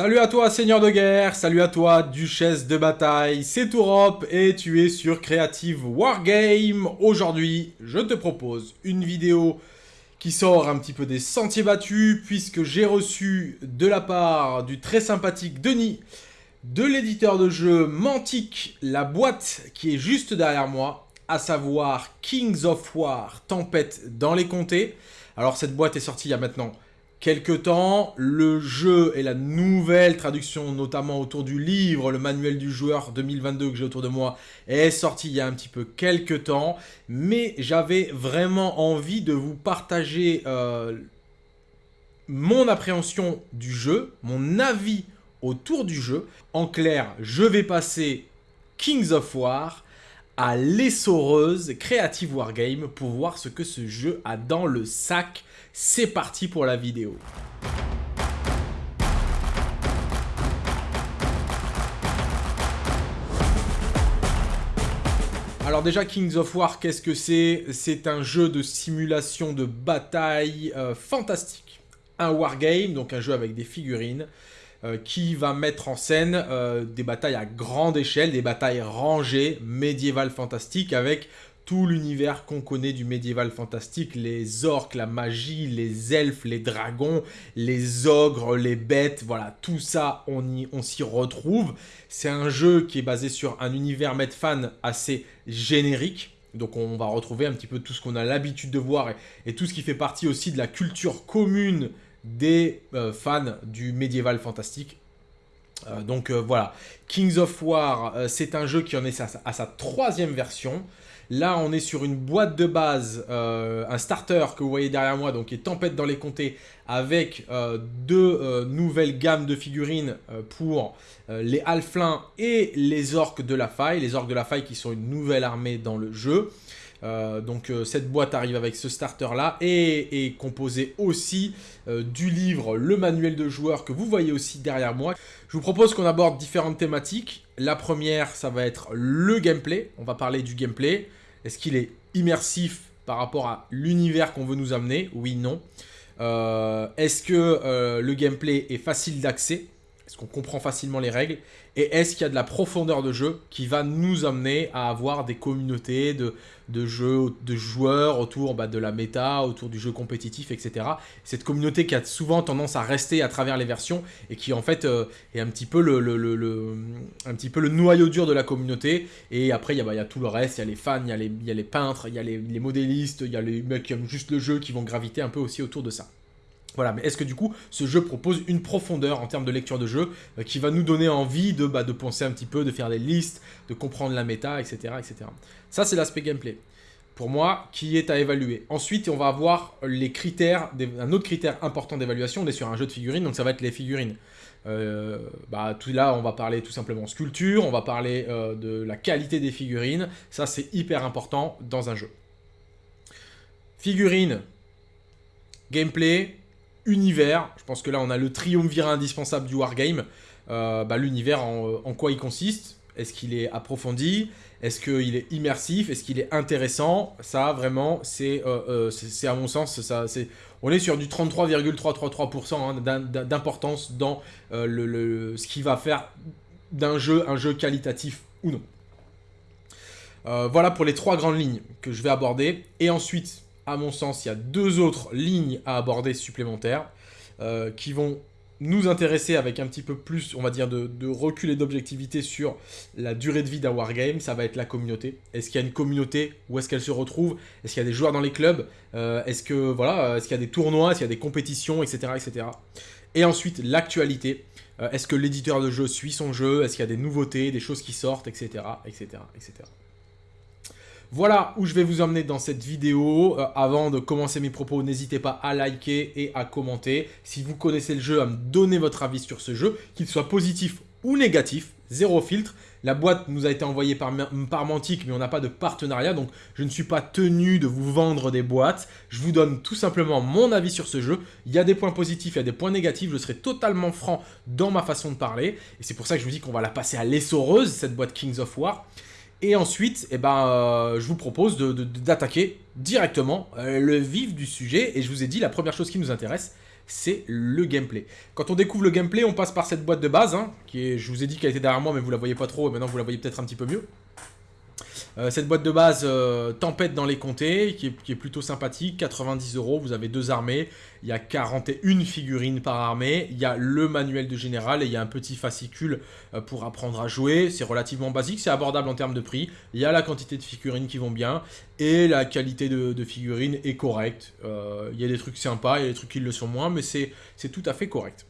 Salut à toi Seigneur de guerre, salut à toi Duchesse de bataille, c'est Tourop et tu es sur Creative Wargame. Aujourd'hui, je te propose une vidéo qui sort un petit peu des sentiers battus puisque j'ai reçu de la part du très sympathique Denis de l'éditeur de jeu Mantic la boîte qui est juste derrière moi, à savoir Kings of War, Tempête dans les comtés. Alors cette boîte est sortie il y a maintenant quelque temps. Le jeu et la nouvelle traduction, notamment autour du livre, le manuel du joueur 2022 que j'ai autour de moi, est sorti il y a un petit peu quelques temps. Mais j'avais vraiment envie de vous partager euh, mon appréhension du jeu, mon avis autour du jeu. En clair, je vais passer Kings of War à l'essoreuse Creative Wargame pour voir ce que ce jeu a dans le sac. C'est parti pour la vidéo. Alors déjà, Kings of War, qu'est-ce que c'est? C'est un jeu de simulation de bataille euh, fantastique. Un wargame, donc un jeu avec des figurines, euh, qui va mettre en scène euh, des batailles à grande échelle, des batailles rangées, médiévales fantastiques, avec tout l'univers qu'on connaît du médiéval fantastique, les orques, la magie, les elfes, les dragons, les ogres, les bêtes, voilà, tout ça, on, on s'y retrouve. C'est un jeu qui est basé sur un univers Medfan assez générique, donc on va retrouver un petit peu tout ce qu'on a l'habitude de voir et, tout ce qui fait partie aussi de la culture commune des euh, fans du médiéval fantastique. Euh, donc euh, voilà, Kings of War, c'est un jeu qui en est à, sa troisième version. Là, on est sur une boîte de base, un starter que vous voyez derrière moi, donc qui est Tempête dans les comtés, avec deux nouvelles gammes de figurines pour les Halflins et les Orques de la Faille. Les Orques de la Faille qui sont une nouvelle armée dans le jeu. Euh, donc euh, cette boîte arrive avec ce starter là et est composée aussi euh, du livre Le manuel de joueur que vous voyez aussi derrière moi. Je vous propose qu'on aborde différentes thématiques. La première ça va être le gameplay, on va parler du gameplay. Est-ce qu'il est immersif par rapport à l'univers qu'on veut nous amener? Oui, non. Est-ce que le gameplay est facile d'accès? Est-ce qu'on comprend facilement les règles? Et est-ce qu'il y a de la profondeur de jeu qui va nous amener à avoir des communautés de, jeux, de joueurs autour bah, de la méta, autour du jeu compétitif, etc. Cette communauté qui a souvent tendance à rester à travers les versions et qui en fait euh, est un petit, peu le, noyau dur de la communauté. Et après, il y, a, bah, tout le reste, il y a les fans, il y a les, y a les peintres, il y a les, les modélistes, il y a les mecs qui aiment juste le jeu qui vont graviter un peu aussi autour de ça. Voilà, mais est-ce que du coup, ce jeu propose une profondeur en termes de lecture de jeu euh, qui va nous donner envie de, bah, de penser un petit peu, de faire des listes, de comprendre la méta, etc. etc. Ça, c'est l'aspect gameplay. Pour moi, qui est à évaluer. Ensuite, on va avoir les critères, un autre critère important d'évaluation. On est sur un jeu de figurines, donc ça va être les figurines. Euh, bah, là, on va parler tout simplement sculpture, on va parler euh, de la qualité des figurines. Ça, c'est hyper important dans un jeu. Figurines, gameplay, univers, je pense que là on a le triumvirat indispensable du wargame, euh, bah, l'univers en, quoi il consiste, est-ce qu'il est approfondi, est-ce qu'il est immersif, est-ce qu'il est intéressant, ça vraiment c'est euh, euh, à mon sens, ça, on est sur du 33,333% hein, d'importance dans le, ce qui va faire d'un jeu un jeu qualitatif ou non. voilà pour les trois grandes lignes que je vais aborder. Et ensuite, à mon sens, il y a deux autres lignes à aborder supplémentaires euh, qui vont nous intéresser avec un petit peu plus, on va dire, de, recul et d'objectivité sur la durée de vie d'un wargame, ça va être la communauté. Est-ce qu'il y a une communauté Où est-ce qu'elle se retrouve? Est-ce qu'il y a des joueurs dans les clubs? Euh, Est-ce que voilà, est-ce qu'il y a des tournois? Est-ce qu'il y a des compétitions, etc., etc. Et ensuite, l'actualité. Euh, est-ce que l'éditeur de jeu suit son jeu? Est-ce qu'il y a des nouveautés, des choses qui sortent, etc., etc., etc. Voilà où je vais vous emmener dans cette vidéo. Euh, avant de commencer mes propos, n'hésitez pas à liker et à commenter. Si vous connaissez le jeu, à me donner votre avis sur ce jeu, qu'il soit positif ou négatif, zéro filtre. La boîte nous a été envoyée par, par Mantic, mais on n'a pas de partenariat, donc je ne suis pas tenu de vous vendre des boîtes. Je vous donne tout simplement mon avis sur ce jeu. Il y a des points positifs, il y a des points négatifs, je serai totalement franc dans ma façon de parler. Et c'est pour ça que je vous dis qu'on va la passer à l'essoreuse, cette boîte Kings of War. Et ensuite, eh ben, euh, je vous propose d'attaquer directement euh, le vif du sujet. Et je vous ai dit, la première chose qui nous intéresse, c'est le gameplay. Quand on découvre le gameplay, on passe par cette boîte de base, hein, qui je vous ai dit qu'elle était derrière moi, mais vous la voyez pas trop, et maintenant vous la voyez peut-être un petit peu mieux. Euh, cette boîte de base euh, Tempête dans les comtés, qui est, plutôt sympathique, 90 euros, vous avez deux armées, il y a 41 figurines par armée, il y a le manuel de général et il y a un petit fascicule euh, pour apprendre à jouer, c'est relativement basique, c'est abordable en termes de prix, il y a la quantité de figurines qui vont bien, et la qualité de, figurines est correcte, il y a des trucs sympas, il y a des trucs qui le sont moins, mais c'est tout à fait correct.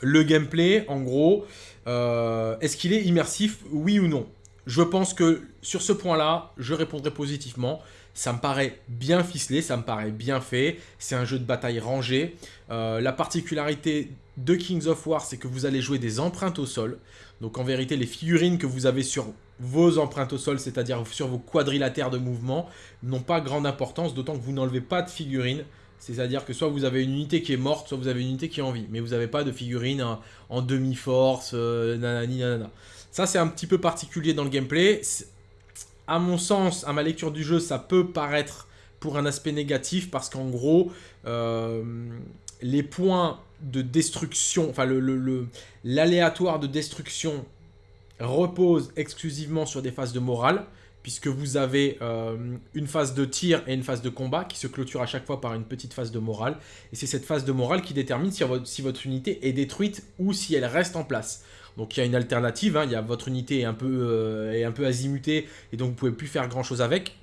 Le gameplay, en gros, est-ce qu'il est immersif, oui ou non? Je pense que sur ce point-là, je répondrai positivement. Ça me paraît bien ficelé, ça me paraît bien fait. C'est un jeu de bataille rangé. Euh, la particularité de Kings of War, c'est que vous allez jouer des empreintes au sol. Donc en vérité, les figurines que vous avez sur vos empreintes au sol, c'est-à-dire sur vos quadrilatères de mouvement, n'ont pas grande importance, d'autant que vous n'enlevez pas de figurines. C'est-à-dire que soit vous avez une unité qui est morte, soit vous avez une unité qui est en vie. Mais vous n'avez pas de figurines en, demi-force, euh, nanana. Ça, c'est un petit peu particulier dans le gameplay. À mon sens, à ma lecture du jeu, ça peut paraître pour un aspect négatif parce qu'en gros, euh, les points de destruction, enfin l'aléatoire de destruction repose exclusivement sur des phases de morale puisque vous avez euh, une phase de tir et une phase de combat qui se clôture à chaque fois par une petite phase de morale. Et c'est cette phase de morale qui détermine si si votre unité est détruite ou si elle reste en place. Donc il y a une alternative, hein. il y a votre unité est un, peu, euh, un peu azimutée et donc vous pouvez plus faire grand chose avec.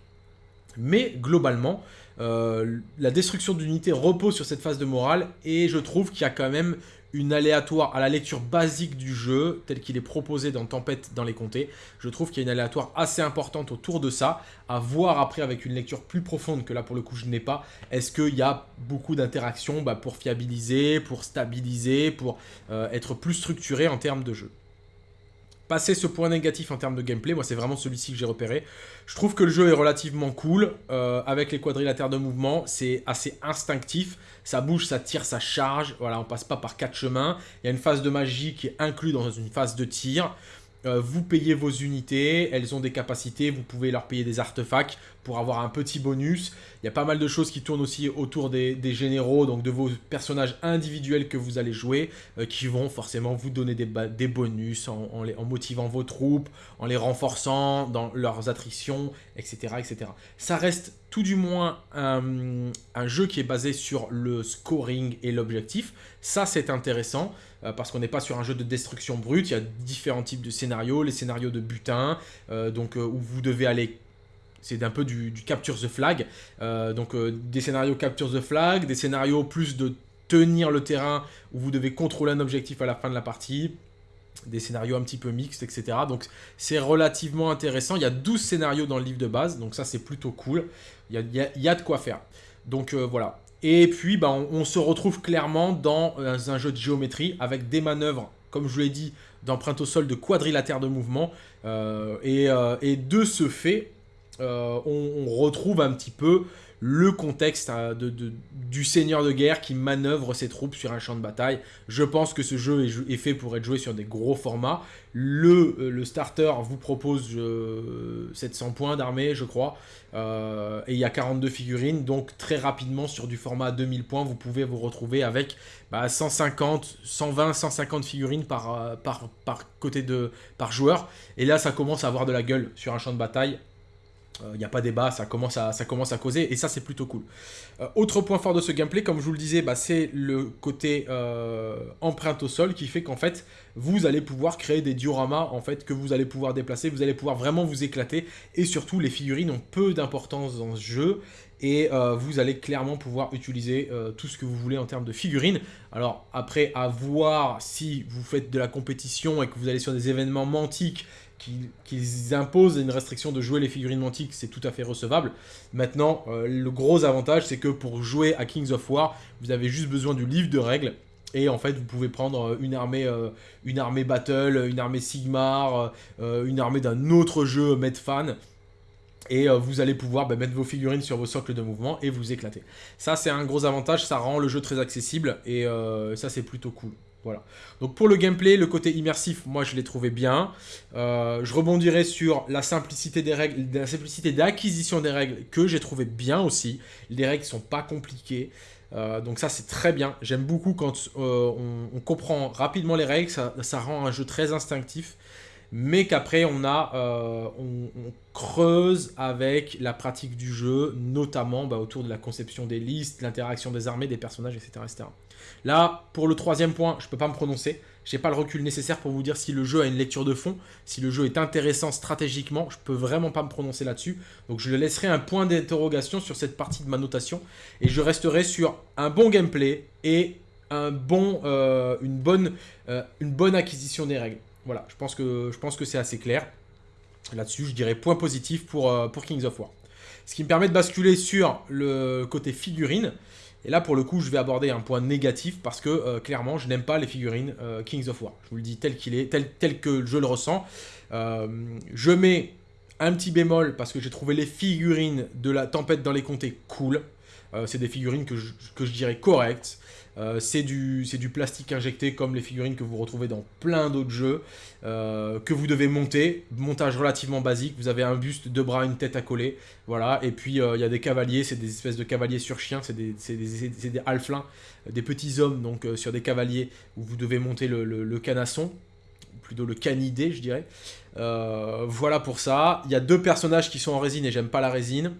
Mais globalement, euh, la destruction d'unité repose sur cette phase de morale et je trouve qu'il y a quand même une aléatoire à la lecture basique du jeu, tel qu'il est proposé dans Tempête dans les comtés. Je trouve qu'il y a une aléatoire assez importante autour de ça, à voir après avec une lecture plus profonde que là pour le coup je n'ai pas. Est-ce qu'il y a beaucoup d'interactions bah, pour fiabiliser, pour stabiliser, pour euh, être plus structuré en termes de jeu? Passer ce point négatif en termes de gameplay, moi c'est vraiment celui-ci que j'ai repéré. Je trouve que le jeu est relativement cool, euh, avec les quadrilatères de mouvement, c'est assez instinctif, ça bouge, ça tire, ça charge, voilà, on passe pas par quatre chemins. Il y a une phase de magie qui est inclue dans une phase de tir. Euh, vous payez vos unités, elles ont des capacités, vous pouvez leur payer des artefacts pour avoir un petit bonus. Il y a pas mal de choses qui tournent aussi autour des, généraux, donc de vos personnages individuels que vous allez jouer, euh, qui vont forcément vous donner des, bonus en, motivant vos troupes, en les renforçant dans leurs attritions, etc. etc. Ça reste tout du moins un, jeu qui est basé sur le scoring et l'objectif. Ça, c'est intéressant. Euh, parce qu'on n'est pas sur un jeu de destruction brute, il y a différents types de scénarios, les scénarios de butin, euh, donc où vous devez aller c'est un peu du, capture the flag. donc des scénarios capture the flag, des scénarios plus de tenir le terrain où vous devez contrôler un objectif à la fin de la partie. Des scénarios un petit peu mixtes, etc. Donc c'est relativement intéressant. Il y a 12 scénarios dans le livre de base, donc ça c'est plutôt cool. Il y a, de quoi faire. Donc voilà, et puis, bah, on, se retrouve clairement dans euh, un jeu de géométrie avec des manœuvres, comme je l'ai dit, d'empreinte au sol de quadrilatère de mouvement. Euh, euh, et, de ce fait, on, retrouve un petit peu le contexte hein, du seigneur de guerre qui manœuvre ses troupes sur un champ de bataille. Je pense que ce jeu est, fait pour être joué sur des gros formats. Le, euh, starter vous propose 700 points d'armée, je crois, euh, et il y a 42 figurines, donc très rapidement sur du format 2000 points, vous pouvez vous retrouver avec 150, 120, 150 figurines euh, côté de par joueur. Et là, ça commence à avoir de la gueule sur un champ de bataille il euh, n'y a pas débat, ça commence à, ça commence à causer, et ça c'est plutôt cool. Euh, autre point fort de ce gameplay, comme je vous le disais, bah, c'est le côté euh, empreinte au sol qui fait qu'en fait, vous allez pouvoir créer des dioramas en fait, que vous allez pouvoir déplacer, vous allez pouvoir vraiment vous éclater, et surtout les figurines ont peu d'importance dans ce jeu, et vous allez clairement pouvoir utiliser tout ce que vous voulez en termes de figurines. Alors après, à voir si vous faites de la compétition et que vous allez sur des événements mantiques qu'ils imposent une restriction de jouer les figurines mantiques, c'est tout à fait recevable. Maintenant, euh, le gros avantage, c'est que pour jouer à Kings of War, vous avez juste besoin du livre de règles. Et en fait, vous pouvez prendre euh, une armée, euh, une armée Battle, une armée Sigmar, une armée d'un autre jeu Medfan. Et vous allez pouvoir bah, mettre vos figurines sur vos socles de mouvement et vous éclater. Ça, c'est un gros avantage, ça rend le jeu très accessible. Et ça, c'est plutôt cool. Voilà. Donc pour le gameplay, le côté immersif, moi je l'ai trouvé bien. Euh, je rebondirai sur la simplicité des règles, la simplicité d'acquisition des règles que j'ai trouvé bien aussi. Les règles sont pas compliquées. donc ça c'est très bien. J'aime beaucoup quand on, comprend rapidement les règles, ça, rend un jeu très instinctif mais qu'après on a, euh, on, creuse avec la pratique du jeu, notamment bah, autour de la conception des listes, l'interaction des armées, des personnages, etc., etc. Là, pour le troisième point, je ne peux pas me prononcer. Je n'ai pas le recul nécessaire pour vous dire si le jeu a une lecture de fond, si le jeu est intéressant stratégiquement. Je ne peux vraiment pas me prononcer là-dessus. Donc je laisserai un point d'interrogation sur cette partie de ma notation. Et je resterai sur un bon gameplay et un bon, euh, une, bonne, euh, une bonne acquisition des règles. Voilà, je pense que, c'est assez clair. Là-dessus, je dirais point positif pour, euh, pour Kings of War. Ce qui me permet de basculer sur le côté figurine. Et là, pour le coup, je vais aborder un point négatif parce que, euh, clairement, je n'aime pas les figurines euh, Kings of War. Je vous le dis tel qu'il est, tel, tel que je le ressens. je mets un petit bémol parce que j'ai trouvé les figurines de la tempête dans les comtés cool. c'est des figurines que je dirais correctes. Euh, c'est du, plastique injecté comme les figurines que vous retrouvez dans plein d'autres jeux, euh, que vous devez monter, montage relativement basique, vous avez un buste, deux bras, une tête à coller, voilà, et puis euh, il y a des cavaliers, c'est des espèces de cavaliers sur chiens, c'est des, des, des halflins, des petits hommes donc sur des cavaliers où vous devez monter le canasson, plutôt le canidé je dirais. voilà pour ça, il y a deux personnages qui sont en résine et j'aime pas la résine,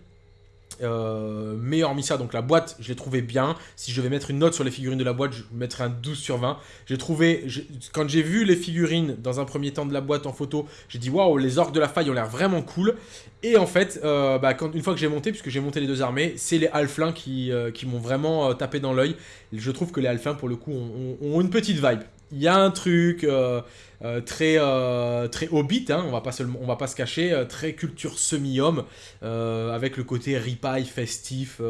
euh, mais hormis ça, donc la boîte, je l'ai trouvé bien. Si je vais mettre une note sur les figurines de la boîte, je mettrai un 12 sur 20. J'ai trouvé, quand j'ai vu les figurines dans un premier temps de la boîte en photo, j'ai dit waouh, les orques de la faille ont l'air vraiment cool. Et en fait, euh, bah, quand, une fois que j'ai monté, puisque j'ai monté les deux armées, c'est les halflins qui, euh, qui m'ont vraiment tapé dans l'œil. Je trouve que les halflins, pour le coup, ont une petite vibe il y a un truc euh, euh, très, euh, très hobbit, hein, on, va pas va pas se cacher, très culture semi-homme, avec le côté ripaille festif,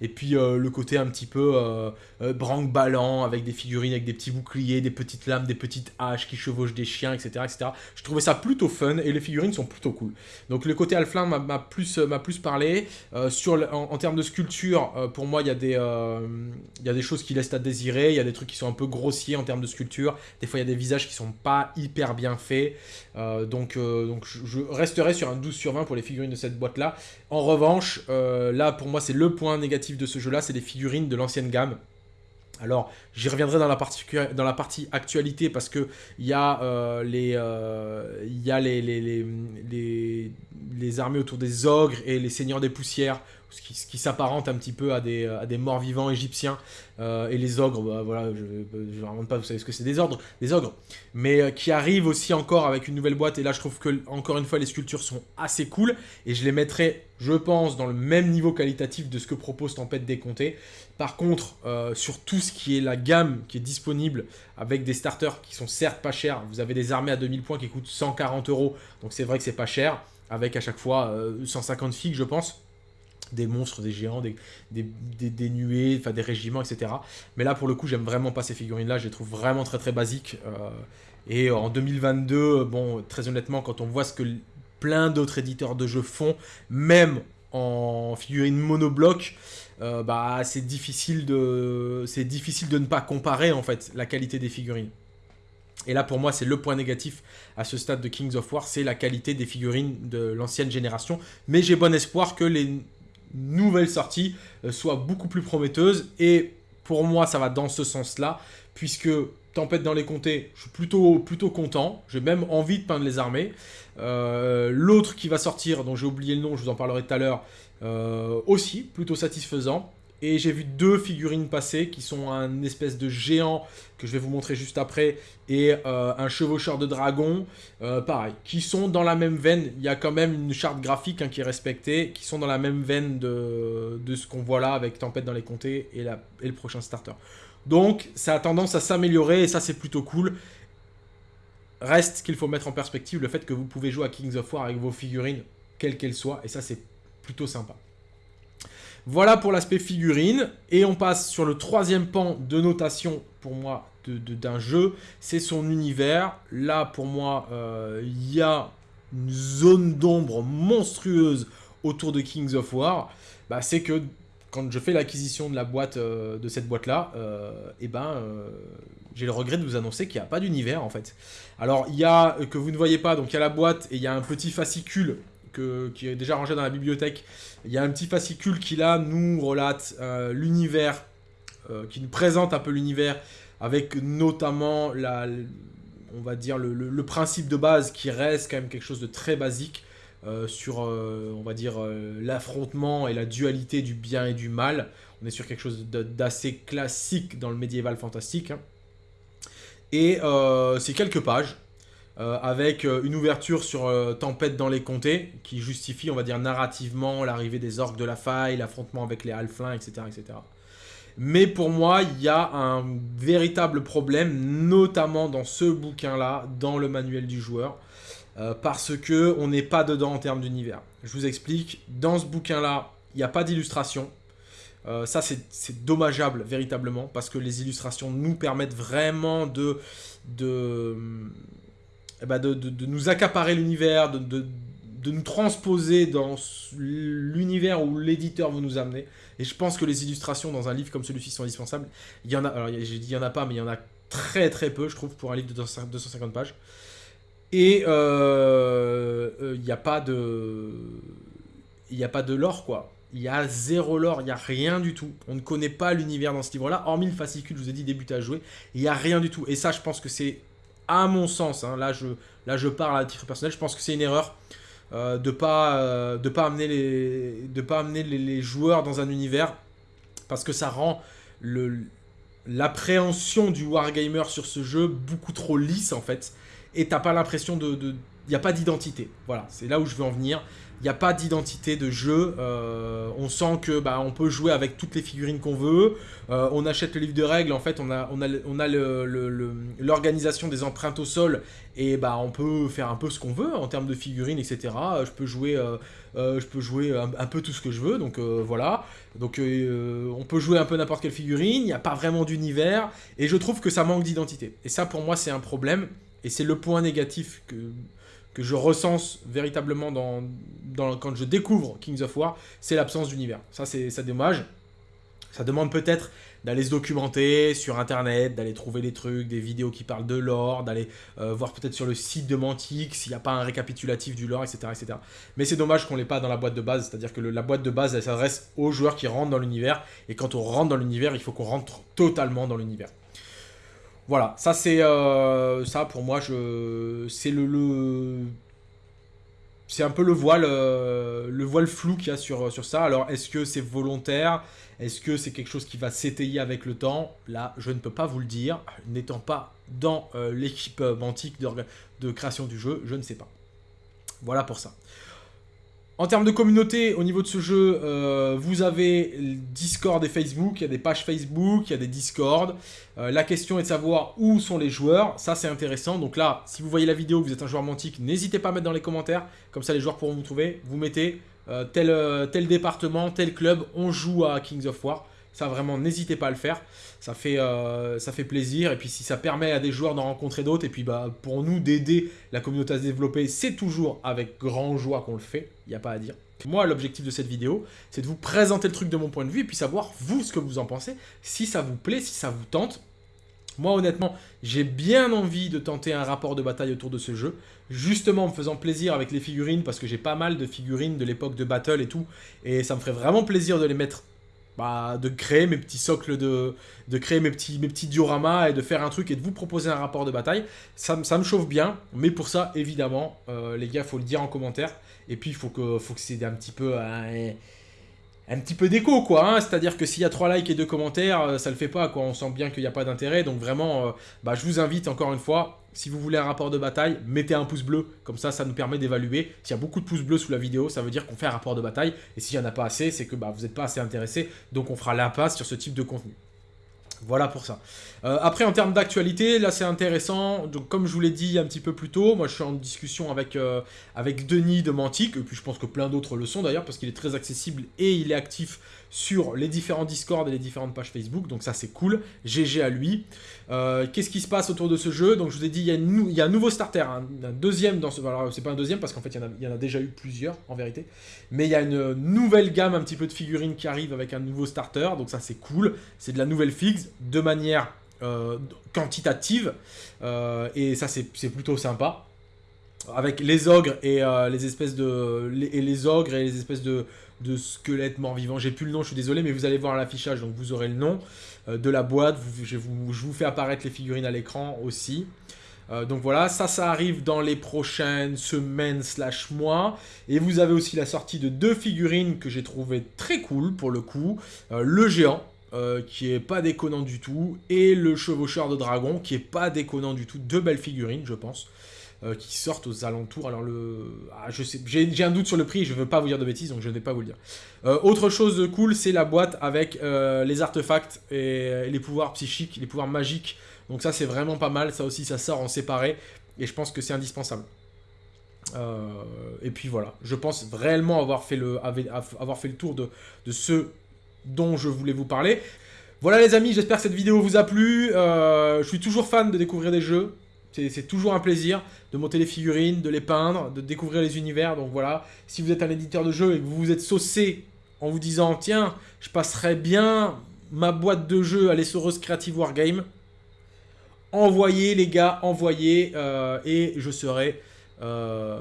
et puis le côté un petit peu branque-ballant, avec des figurines, avec des petits boucliers, des petites lames, des petites haches qui chevauchent des chiens, etc. etc. Je trouvais ça plutôt fun, et les figurines sont plutôt cool. Donc le côté Alflin m'a plus, plus parlé. sur, en, termes de sculpture, pour moi, il y, a des, y a des choses qui laissent à désirer, il y a des trucs qui sont un peu grossiers en termes de sculpture, des fois, il y a des visages qui sont pas hyper bien faits. Euh, donc, euh, je resterai sur un 12 sur 20 pour les figurines de cette boîte-là. En revanche, euh, là, pour moi, c'est le point négatif de ce jeu-là, c'est les figurines de l'ancienne gamme. Alors, j'y reviendrai dans la, partie, actualité parce que il y a, les, y a les, les, les, les, armées autour des ogres et les seigneurs des poussières ce qui, s'apparente un petit peu à des, morts vivants égyptiens. Euh, et les ogres, bah, voilà, je ne remonte pas, vous savez ce que c'est des ordres, des ogres. Mais euh, qui arrivent aussi encore avec une nouvelle boîte. Et là, je trouve que, encore une fois, les sculptures sont assez cool. Et je les mettrai, je pense, dans le même niveau qualitatif de ce que propose Tempête Décomptée. Par contre, euh, sur tout ce qui est la gamme qui est disponible, avec des starters qui sont certes pas chers, vous avez des armées à 2000 points qui coûtent 140 euros. Donc c'est vrai que c'est pas cher. Avec à chaque fois 150 figues, je pense des monstres, des géants, des, nuées, enfin des régiments, etc. Mais là, pour le coup, j'aime vraiment pas ces figurines-là. Je les trouve vraiment très très basiques. Euh, et en 2022, bon, très honnêtement, quand on voit ce que plein d'autres éditeurs de jeux font, même en figurines monobloc, euh, bah, c'est difficile, de, difficile de ne pas comparer en fait la qualité des figurines. Et là, pour moi, c'est le point négatif à ce stade de Kings of War, c'est la qualité des figurines de l'ancienne génération. Mais j'ai bon espoir que les nouvelle sortie euh, soit beaucoup plus prometteuse. Et pour moi, ça va dans ce sens-là, puisque Tempête dans les comtés, je suis plutôt, plutôt content. J'ai même envie de peindre les armées. Euh, l'autre qui va sortir, dont j'ai oublié le nom, je vous en parlerai tout à l'heure, euh, aussi, plutôt satisfaisant. Et j'ai vu deux figurines passer qui sont un espèce de géant que je vais vous montrer juste après et euh, un chevaucheur de dragon, euh, pareil, qui sont dans la même veine. Il y a quand même une charte graphique hein, qui est respectée, qui sont dans la même veine de, ce qu'on voit là avec Tempête dans les comtés et, et le prochain starter. Donc ça a tendance à s'améliorer et ça c'est plutôt cool. Reste qu'il faut mettre en perspective le fait que vous pouvez jouer à Kings of War avec vos figurines, quelles qu'elles soient, et ça c'est plutôt sympa. Voilà pour l'aspect figurine. Et on passe sur le troisième pan de notation, pour moi, d'un jeu. C'est son univers. Là, pour moi, euh, il y a une zone d'ombre monstrueuse autour de Kings of War. Bah, c'est que quand je fais l'acquisition de euh, cette boîte-là, euh, eh ben, j'ai le regret de vous annoncer qu'il n'y a pas d'univers, en fait. Alors, il y a, que vous ne voyez pas, donc il y a la boîte et il y a un petit fascicule qui est déjà rangé dans la bibliothèque. Il y a un petit fascicule qui là nous relate euh, l'univers qui nous présente un peu l'univers, avec notamment la, on va dire le, principe de base qui reste quand même quelque chose de très basique sur, on va dire, l'affrontement et la dualité du bien et du mal. On est sur quelque chose d'assez classique dans le médiéval fantastique. Hein. Et c'est quelques pages euh, avec euh, une ouverture sur euh, Tempête dans les comtés, qui justifie, on va dire, narrativement l'arrivée des orques de la faille, l'affrontement avec les halflins, etc., etc. Mais pour moi, il y a un véritable problème, notamment dans ce bouquin-là, dans le manuel du joueur, parce que on n'est pas dedans en termes d'univers. Je vous explique, dans ce bouquin-là, il n'y a pas d'illustration. ça, c'est dommageable, véritablement, parce que les illustrations nous permettent vraiment de, de, eh ben, de, nous accaparer l'univers, de, nous transposer dans l'univers où l'éditeur veut nous amener. Et je pense que les illustrations dans un livre comme celui-ci sont indispensables. Il y en a, alors j'ai dit il y en a pas, mais il y en a très très peu, je trouve, pour un livre de 250 pages. Et euh, euh, il n'y a pas de... Il n'y a pas de lore, quoi. Il y a zéro lore, il n'y a rien du tout. On ne connaît pas l'univers dans ce livre-là, hormis le fascicule, je vous ai dit, débuter à jouer. Il n'y a rien du tout. Et ça, je pense que c'est à mon sens, hein, là, je, parle à titre personnel, je pense que c'est une erreur euh, de pas euh, de pas amener les de pas amener les, joueurs dans un univers parce que ça rend l'appréhension du wargamer sur ce jeu beaucoup trop lisse en fait. Et t'as pas l'impression de il n'y a pas d'identité. Voilà. C'est là où je veux en venir il n'y a pas d'identité de jeu. Euh, on sent que bah, on peut jouer avec toutes les figurines qu'on veut. Euh, on achète le livre de règles. En fait, on a, on a, on a l'organisation des empreintes au sol. Et bah, on peut faire un peu ce qu'on veut en termes de figurines, etc. Je peux jouer, euh, je peux jouer un, peu tout ce que je veux. Donc voilà. Donc on peut jouer un peu n'importe quelle figurine. Il n'y a pas vraiment d'univers. Et je trouve que ça manque d'identité. Et ça, pour moi, c'est un problème. Et c'est le point négatif que que je recense véritablement quand je découvre Kings of War, c'est l'absence d'univers. Ça, c'est ça dommage. Ça demande peut-être d'aller se documenter sur internet, d'aller trouver des trucs, des vidéos qui parlent de lore, d'aller euh, voir peut-être sur le site de Mantic s'il n'y a pas un récapitulatif du lore, etc. etc. Mais c'est dommage qu'on l'ait pas dans la boîte de base, c'est-à-dire que la boîte de base, elle s'adresse aux joueurs qui rentrent dans l'univers, et quand on rentre dans l'univers, il faut qu'on rentre totalement dans l'univers. Voilà, ça c'est euh, ça pour moi je c'est le, c'est un peu le voile euh, le voile flou qu'il y a sur sur ça. Alors est-ce que c'est volontaire? Est-ce que c'est quelque chose qui va s'étayer avec le temps? Là, je ne peux pas vous le dire, n'étant pas dans euh, l'équipe antique de, de création du jeu, je ne sais pas. Voilà pour ça. En termes de communauté, au niveau de ce jeu, euh, vous avez Discord et Facebook, il y a des pages Facebook, il y a des Discord. Euh, la question est de savoir où sont les joueurs, ça c'est intéressant. Donc là, si vous voyez la vidéo, vous êtes un joueur mantique, n'hésitez pas à mettre dans les commentaires, comme ça les joueurs pourront vous trouver. Vous mettez euh, tel, tel département, tel club, on joue à Kings of War. Ça vraiment, n'hésitez pas à le faire. Ça fait, euh, ça fait plaisir. Et puis si ça permet à des joueurs d'en rencontrer d'autres, et puis bah, pour nous d'aider la communauté à se développer, c'est toujours avec grand joie qu'on le fait. Il n'y a pas à dire. Moi, l'objectif de cette vidéo, c'est de vous présenter le truc de mon point de vue, et puis savoir, vous, ce que vous en pensez, si ça vous plaît, si ça vous tente. Moi, honnêtement, j'ai bien envie de tenter un rapport de bataille autour de ce jeu, justement en me faisant plaisir avec les figurines, parce que j'ai pas mal de figurines de l'époque de Battle et tout, et ça me ferait vraiment plaisir de les mettre bah, de créer mes petits socles, de, de créer mes petits, mes petits dioramas et de faire un truc et de vous proposer un rapport de bataille. Ça, me chauffe bien, mais pour ça, évidemment, euh, les gars, faut le dire en commentaire. Et puis, il faut que, faut que c'est un petit peu... un petit peu d'écho, quoi. Hein. C'est-à-dire que s'il y a 3 likes et 2 commentaires, euh, ça le fait pas, quoi. On sent bien qu'il n'y a pas d'intérêt. Donc vraiment, euh, bah, je vous invite encore une fois, si vous voulez un rapport de bataille, mettez un pouce bleu. Comme ça, ça nous permet d'évaluer. S'il y a beaucoup de pouces bleus sous la vidéo, ça veut dire qu'on fait un rapport de bataille. Et s'il n'y en a pas assez, c'est que bah, vous n'êtes pas assez intéressé. Donc on fera l'impasse sur ce type de contenu. Voilà pour ça. Euh, après, en termes d'actualité, là c'est intéressant. Donc, comme je vous l'ai dit un petit peu plus tôt, moi je suis en discussion avec, euh, avec Denis de Mantic, et puis je pense que plein d'autres le sont d'ailleurs, parce qu'il est très accessible et il est actif sur les différents Discord et les différentes pages Facebook, donc ça c'est cool, GG à lui. Euh, qu'est-ce qui se passe autour de ce jeu? Donc je vous ai dit, il y a, un nouveau starter, un, deuxième dans ce... Alors c'est pas un deuxième parce qu'en fait il y, en a, déjà eu plusieurs en vérité, mais il y a une nouvelle gamme un petit peu de figurines qui arrive avec un nouveau starter, donc ça c'est cool, c'est de la nouvelle fixe, de manière euh, quantitative, euh, et ça c'est plutôt sympa. avec les ogres et les espèces de les ogres et les espèces de de squelettes morts-vivants. J'ai plus le nom, je suis désolé, mais vous allez voir l'affichage, donc vous aurez le nom de la boîte. je, vous, je, vous, fais apparaître les figurines à l'écran aussi. Euh, donc voilà, ça, ça arrive dans les prochaines semaines slash mois. Et vous avez aussi la sortie de deux figurines que j'ai trouvé très cool pour le coup. Euh, le géant, euh, qui est pas déconnant du tout, et le chevaucheur de dragon, qui est pas déconnant du tout. Deux belles figurines, je pense. Qui sortent aux alentours. Alors le, ah, je sais, j'ai un doute sur le prix. Je veux pas vous dire de bêtises, donc je ne vais pas vous le dire. autre chose de cool, c'est la boîte avec les artefacts et les pouvoirs psychiques, les pouvoirs magiques donc ça, c'est vraiment pas mal. Ça aussi, ça sort en séparé. Et je pense que c'est indispensable. Euh, et puis voilà, je pense réellement avoir fait le, avoir fait le tour de, de ce dont je voulais vous parler. Voilà les amis, j'espère que cette vidéo vous a plu. Euh, je suis toujours fan de découvrir des jeux. C'est toujours un plaisir de monter les figurines, de les peindre, de découvrir les univers. Donc voilà, si vous êtes un éditeur de jeux et que vous vous êtes saucé en vous disant « Tiens, je passerai bien ma boîte de jeux à l'essoreuse Creative Wargame », envoyez les gars, envoyez, euh, et je serai, euh,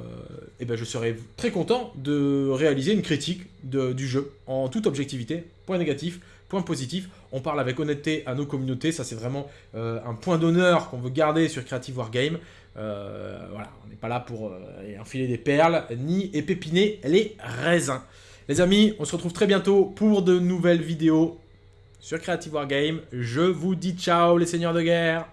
eh ben je serai très content de réaliser une critique du jeu en toute objectivité, point négatif, point positif. On parle avec honnêteté à nos communautés, ça c'est vraiment euh, un point d'honneur qu'on veut garder sur Creative Wargame. voilà, on n'est pas là pour enfiler des perles, ni épépiner les raisins. Les amis, on se retrouve très bientôt pour de nouvelles vidéos sur Creative Wargame. Je vous dis ciao les seigneurs de guerre